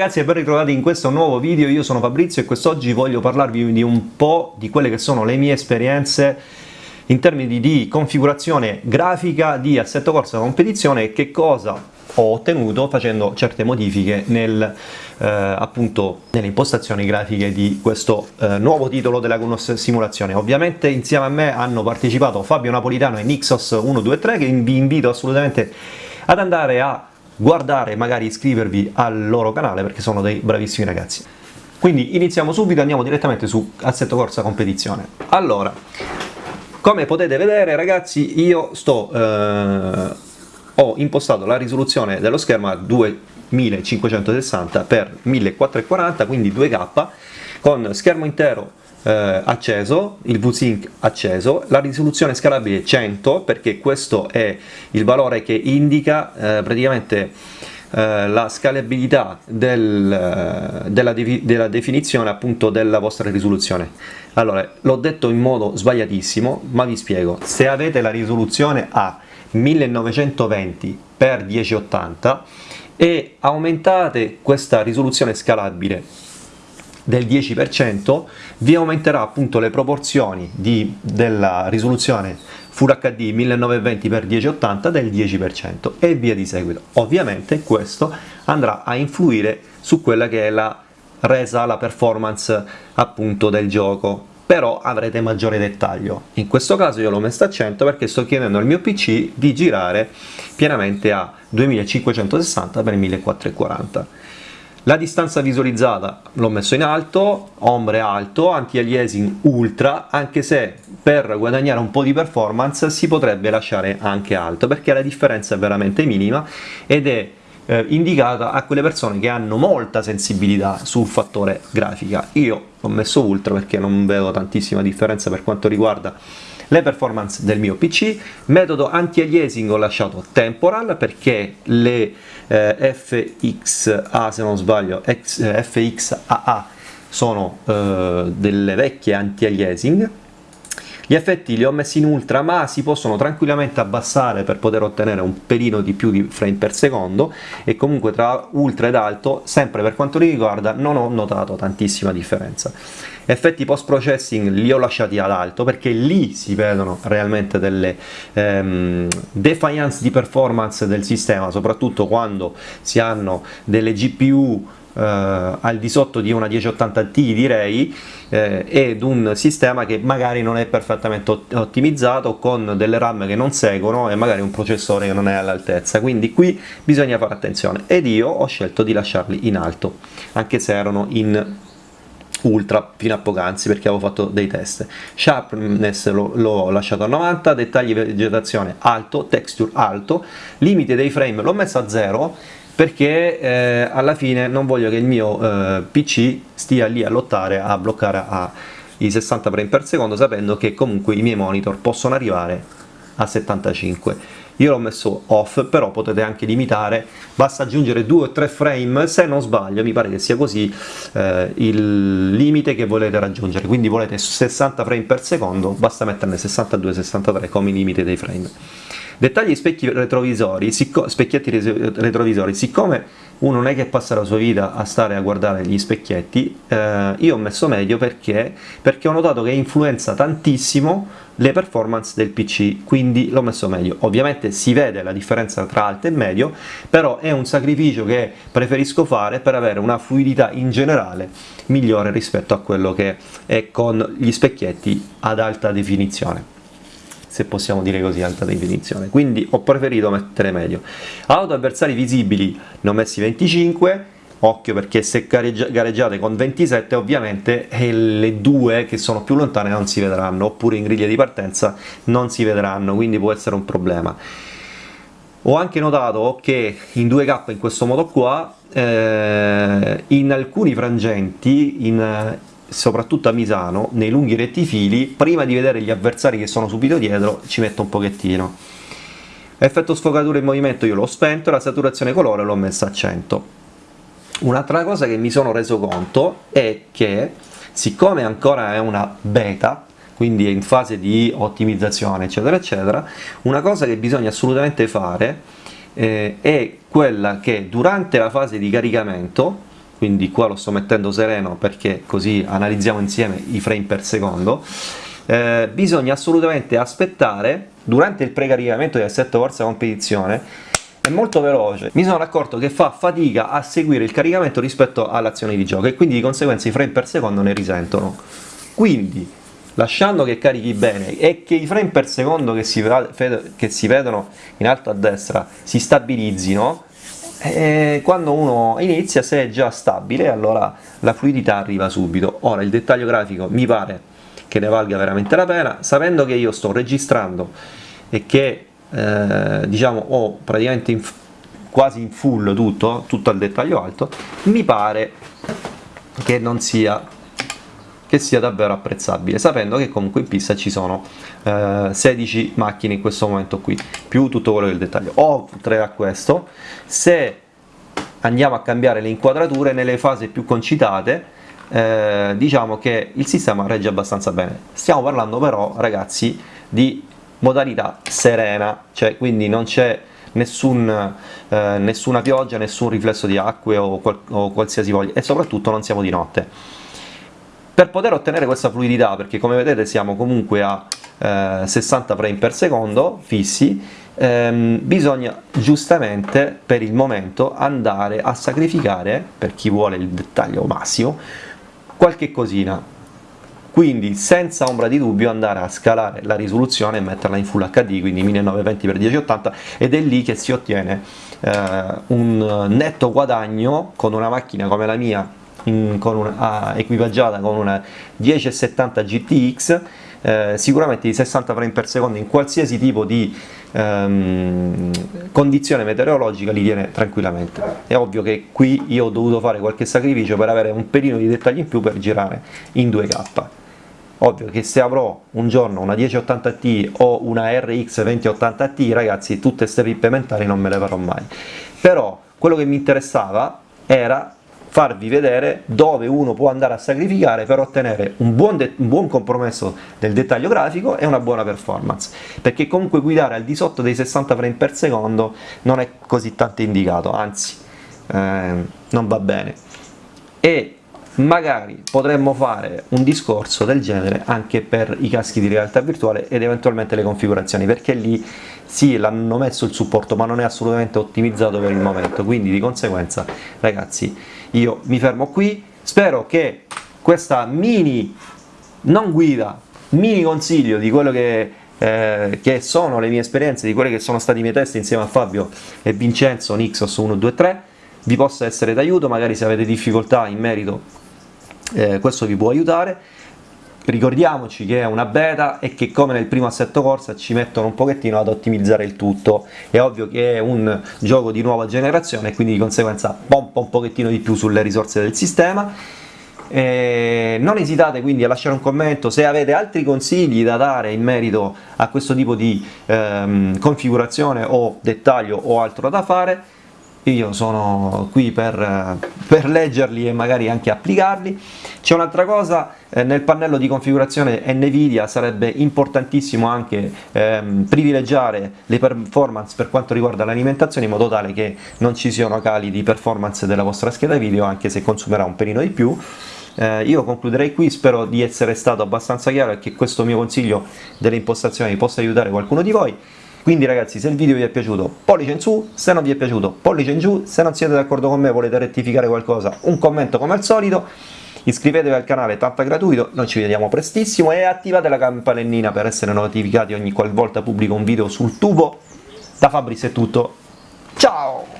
ragazzi e ben ritrovati in questo nuovo video, io sono Fabrizio e quest'oggi voglio parlarvi di un po' di quelle che sono le mie esperienze in termini di configurazione grafica di assetto corsa competizione e che cosa ho ottenuto facendo certe modifiche nel, eh, appunto, nelle impostazioni grafiche di questo eh, nuovo titolo della Gunos Simulazione. Ovviamente insieme a me hanno partecipato Fabio Napolitano e Nixos 123 che vi invito assolutamente ad andare a guardare magari iscrivervi al loro canale perché sono dei bravissimi ragazzi. Quindi iniziamo subito, andiamo direttamente su Assetto Corsa Competizione. Allora, come potete vedere ragazzi io sto, eh, ho impostato la risoluzione dello schermo a 2560 x 1440 quindi 2K con schermo intero eh, acceso, il VSync acceso, la risoluzione scalabile 100 perché questo è il valore che indica eh, praticamente eh, la scalabilità del, eh, della, della, definizione appunto della vostra risoluzione. Allora, l'ho detto in modo sbagliatissimo, ma vi spiego. Se avete la risoluzione a 1920 x 1080 e aumentate questa risoluzione scalabile del 10% vi aumenterà appunto le proporzioni di, della risoluzione Full HD 1920x1080 del 10% e via di seguito. Ovviamente questo andrà a influire su quella che è la resa, la performance appunto del gioco però avrete maggiore dettaglio. In questo caso io l'ho messo a 100 perché sto chiedendo al mio PC di girare pienamente a 2560 x 1440 la distanza visualizzata l'ho messo in alto, ombre alto, anti-aliasing ultra, anche se per guadagnare un po' di performance si potrebbe lasciare anche alto, perché la differenza è veramente minima ed è eh, indicata a quelle persone che hanno molta sensibilità sul fattore grafica. Io ho messo ultra perché non vedo tantissima differenza per quanto riguarda le performance del mio PC, metodo anti-aliasing ho lasciato temporal perché le eh, FXA se non sbaglio, X, eh, FXAA sono eh, delle vecchie anti-aliasing. Gli effetti li ho messi in ultra ma si possono tranquillamente abbassare per poter ottenere un pelino di più di frame per secondo. E comunque tra ultra ed alto, sempre per quanto mi riguarda, non ho notato tantissima differenza. Effetti post processing li ho lasciati ad alto perché lì si vedono realmente delle ehm, defiance di performance del sistema, soprattutto quando si hanno delle GPU eh, al di sotto di una 1080t direi eh, ed un sistema che magari non è perfettamente ottimizzato con delle RAM che non seguono e magari un processore che non è all'altezza. Quindi qui bisogna fare attenzione. Ed io ho scelto di lasciarli in alto anche se erano in ultra fino a poc'anzi perché avevo fatto dei test. Sharpness l'ho lasciato a 90 dettagli vegetazione alto texture alto limite dei frame l'ho messo a 0 perché eh, alla fine non voglio che il mio eh, PC stia lì a lottare a bloccare a i 60 frame per secondo sapendo che comunque i miei monitor possono arrivare a 75 io l'ho messo off però potete anche limitare. Basta aggiungere 2 o 3 frame se non sbaglio mi pare che sia così eh, il limite che volete raggiungere. Quindi volete 60 frame per secondo basta metterne 62-63 come limite dei frame. Dettagli specchi retrovisori, specchietti retrovisori, siccome uno non è che passa la sua vita a stare a guardare gli specchietti, eh, io ho messo medio perché? perché ho notato che influenza tantissimo le performance del PC, quindi l'ho messo meglio. Ovviamente si vede la differenza tra alto e medio, però è un sacrificio che preferisco fare per avere una fluidità in generale migliore rispetto a quello che è con gli specchietti ad alta definizione se possiamo dire così, alta definizione. Quindi ho preferito mettere medio. Auto avversari visibili ne ho messi 25, occhio perché se gareggiate con 27 ovviamente eh, le due che sono più lontane non si vedranno, oppure in griglia di partenza non si vedranno, quindi può essere un problema. Ho anche notato che in 2K in questo modo qua, eh, in alcuni frangenti, in, soprattutto a Misano, nei lunghi rettifili, prima di vedere gli avversari che sono subito dietro, ci metto un pochettino. Effetto sfogatura in movimento io l'ho spento, la saturazione colore l'ho messa a 100. Un'altra cosa che mi sono reso conto è che, siccome ancora è una beta, quindi è in fase di ottimizzazione eccetera eccetera, una cosa che bisogna assolutamente fare eh, è quella che durante la fase di caricamento quindi qua lo sto mettendo sereno perché così analizziamo insieme i frame per secondo, eh, bisogna assolutamente aspettare durante il precaricamento di assetto forza competizione. È molto veloce, mi sono accorto che fa fatica a seguire il caricamento rispetto all'azione di gioco e quindi di conseguenza i frame per secondo ne risentono. Quindi, lasciando che carichi bene e che i frame per secondo che si, che si vedono in alto a destra si stabilizzino, e quando uno inizia, se è già stabile, allora la fluidità arriva subito. Ora, il dettaglio grafico mi pare che ne valga veramente la pena, sapendo che io sto registrando e che eh, diciamo ho praticamente in, quasi in full tutto, tutto al dettaglio alto, mi pare che non sia che sia davvero apprezzabile, sapendo che comunque in pista ci sono eh, 16 macchine in questo momento qui, più tutto quello del dettaglio. Oltre a questo, se andiamo a cambiare le inquadrature nelle fasi più concitate, eh, diciamo che il sistema regge abbastanza bene. Stiamo parlando però, ragazzi, di modalità serena, cioè quindi non c'è nessun, eh, nessuna pioggia, nessun riflesso di acque o, qual o qualsiasi voglia e soprattutto non siamo di notte. Per poter ottenere questa fluidità, perché come vedete siamo comunque a eh, 60 frame per secondo fissi, ehm, bisogna giustamente per il momento andare a sacrificare, per chi vuole il dettaglio massimo, qualche cosina. Quindi senza ombra di dubbio andare a scalare la risoluzione e metterla in Full HD, quindi 1920x1080 ed è lì che si ottiene eh, un netto guadagno con una macchina come la mia con una, equipaggiata con una 1070 GTX eh, sicuramente di 60 frame per secondo in qualsiasi tipo di ehm, condizione meteorologica li tiene tranquillamente. È ovvio che qui io ho dovuto fare qualche sacrificio per avere un pelino di dettagli in più per girare in 2K ovvio che se avrò un giorno una 1080 o una RX 2080 ragazzi tutte queste rippe mentali non me le farò mai. Però quello che mi interessava era farvi vedere dove uno può andare a sacrificare per ottenere un buon, un buon, compromesso del dettaglio grafico e una buona performance. Perché comunque guidare al di sotto dei 60 frame per secondo non è così tanto indicato anzi eh, non va bene. E magari potremmo fare un discorso del genere anche per i caschi di realtà virtuale ed eventualmente le configurazioni perché lì sì l'hanno messo il supporto ma non è assolutamente ottimizzato per il momento. Quindi di conseguenza ragazzi io mi fermo qui, spero che questa mini, non guida, mini consiglio di quello che, eh, che sono le mie esperienze, di quelli che sono stati i miei test insieme a Fabio e Vincenzo Nixos 123, vi possa essere d'aiuto, magari se avete difficoltà in merito eh, questo vi può aiutare ricordiamoci che è una beta e che come nel primo assetto corsa ci mettono un pochettino ad ottimizzare il tutto. È ovvio che è un gioco di nuova generazione quindi di conseguenza pompa un pochettino di più sulle risorse del sistema. Eh, non esitate quindi a lasciare un commento se avete altri consigli da dare in merito a questo tipo di ehm, configurazione o dettaglio o altro da fare io sono qui per, per, leggerli e magari anche applicarli. C'è un'altra cosa, eh, nel pannello di configurazione NVIDIA sarebbe importantissimo anche ehm, privilegiare le performance per quanto riguarda l'alimentazione in modo tale che non ci siano cali di performance della vostra scheda video anche se consumerà un pelino di più. Eh, io concluderei qui, spero di essere stato abbastanza chiaro e che questo mio consiglio delle impostazioni possa aiutare qualcuno di voi. Quindi ragazzi se il video vi è piaciuto pollice in su, se non vi è piaciuto pollice in giù, se non siete d'accordo con me volete rettificare qualcosa un commento come al solito, iscrivetevi al canale tanto gratuito, noi ci vediamo prestissimo e attivate la campanellina per essere notificati ogni qualvolta pubblico un video sul tubo. Da Fabris è tutto, ciao!